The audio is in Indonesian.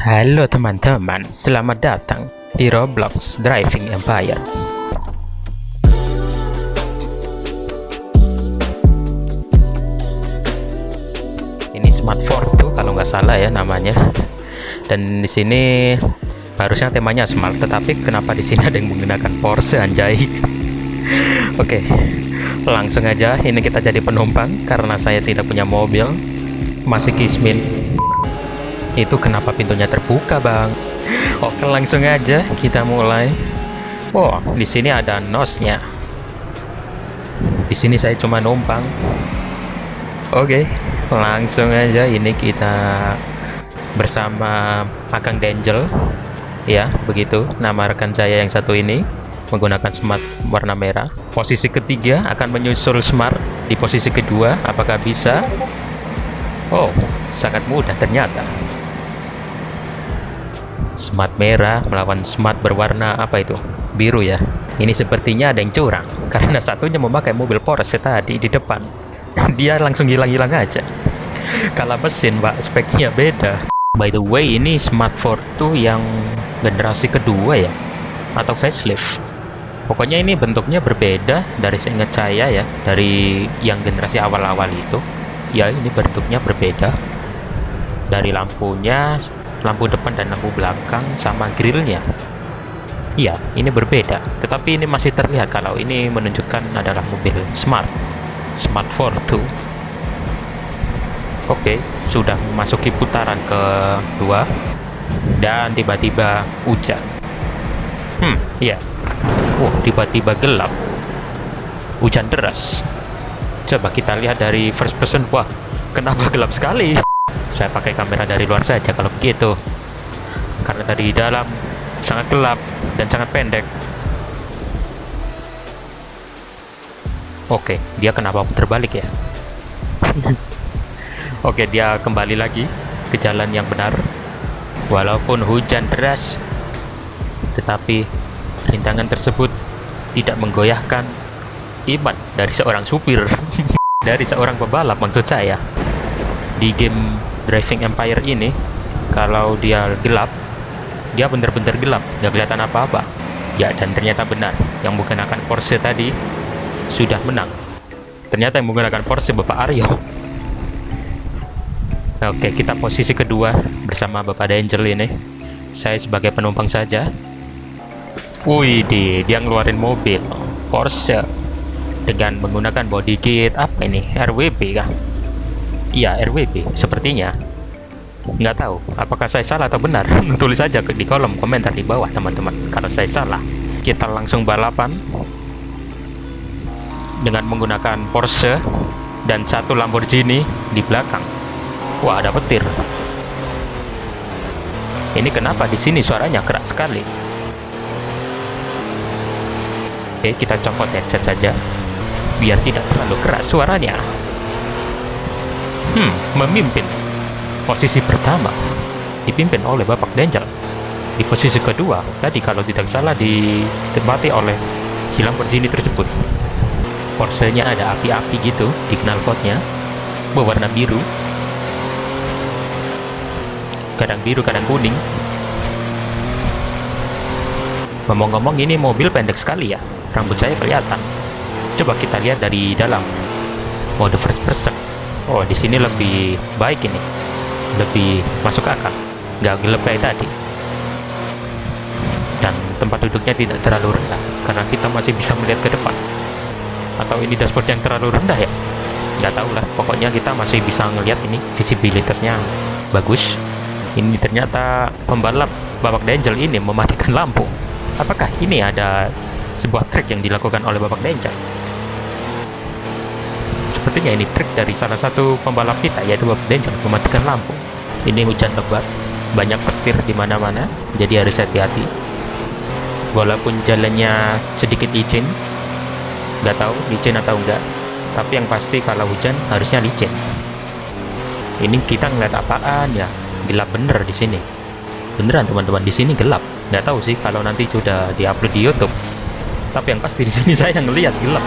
Halo teman-teman, selamat datang di Roblox Driving Empire. Ini Smart tuh kalau nggak salah ya namanya. Dan di sini harusnya temanya smart, tetapi kenapa di sini ada yang menggunakan Porsche anjay? Oke, langsung aja. Ini kita jadi penumpang karena saya tidak punya mobil. Masih kismin itu kenapa pintunya terbuka, Bang? Oke, langsung aja kita mulai. Oh, di sini ada nosnya. Di sini saya cuma numpang. Oke, langsung aja ini kita bersama Akang Dangel. Ya, begitu nama rekan saya yang satu ini menggunakan smart warna merah. Posisi ketiga akan menyusul smart di posisi kedua. Apakah bisa? Oh, sangat mudah ternyata smart merah melawan smart berwarna apa itu? Biru ya. Ini sepertinya ada yang curang karena satunya memakai mobil Porsche tadi di depan. Dia langsung hilang-hilang aja. Kalau mesin pak speknya beda. By the way ini smart 4 yang generasi kedua ya? Atau facelift? Pokoknya ini bentuknya berbeda dari seingat saya ya dari yang generasi awal-awal itu. Ya ini bentuknya berbeda. Dari lampunya lampu depan dan lampu belakang sama grillnya. Iya ini berbeda. Tetapi ini masih terlihat kalau ini menunjukkan adalah mobil smart. Smart 42 oke sudah memasuki putaran kedua. Dan tiba-tiba hujan. Hmm iya. Oh tiba-tiba gelap. Hujan deras. Coba kita lihat dari first person. Wah kenapa gelap sekali saya pakai kamera dari luar saja kalau begitu. Karena dari dalam sangat gelap dan sangat pendek. Oke dia kenapa terbalik ya? Oke dia kembali lagi ke jalan yang benar. Walaupun hujan deras tetapi rintangan tersebut tidak menggoyahkan iman dari seorang supir dari seorang pebalap maksud saya. Di game Driving Empire ini kalau dia gelap dia benar-benar gelap nggak kelihatan apa-apa. Ya dan ternyata benar yang menggunakan Porsche tadi sudah menang. Ternyata yang menggunakan Porsche Bapak Aryo. Oke kita posisi kedua bersama Bapak Danger ini. Saya sebagai penumpang saja. Wih dia ngeluarin mobil. Porsche dengan menggunakan body kit apa ini? RWB kan Iya, RWB, sepertinya. Nggak tahu, apakah saya salah atau benar? Tulis saja di kolom komentar di bawah, teman-teman. Kalau saya salah, kita langsung balapan dengan menggunakan Porsche dan satu Lamborghini di belakang. Wah, ada petir. Ini kenapa di sini suaranya keras sekali? Oke, kita copot headset saja biar tidak terlalu keras suaranya hmm, memimpin. Posisi pertama dipimpin oleh Bapak Danger. Di posisi kedua, tadi kalau tidak salah ditempati oleh si Lamborghini tersebut. Porsche-nya ada api-api gitu di knalpotnya, berwarna biru. Kadang biru, kadang kuning. Ngomong-ngomong ini mobil pendek sekali ya, rambut saya kelihatan. Coba kita lihat dari dalam mode first person oh di sini lebih baik ini. Lebih masuk akal. Nggak gelap kayak tadi. Dan tempat duduknya tidak terlalu rendah karena kita masih bisa melihat ke depan. Atau ini dashboard yang terlalu rendah ya? Nggak tahu lah. Pokoknya kita masih bisa ngelihat ini visibilitasnya bagus. Ini ternyata pembalap babak Dangel ini mematikan lampu. Apakah ini ada sebuah trik yang dilakukan oleh babak Dangel Sepertinya ini trik dari salah satu pembalap kita yaitu Bob Danger mematikan lampu. Ini hujan lebat, banyak petir di mana-mana, jadi harus hati-hati. Walaupun jalannya sedikit licin, nggak tahu licin atau enggak, tapi yang pasti kalau hujan harusnya licin. Ini kita ngeliat apaan ya? Gelap bener di sini. Beneran teman-teman di sini gelap. Nggak tahu sih kalau nanti sudah diupload di YouTube. Tapi yang pasti di sini saya ngeliat gelap.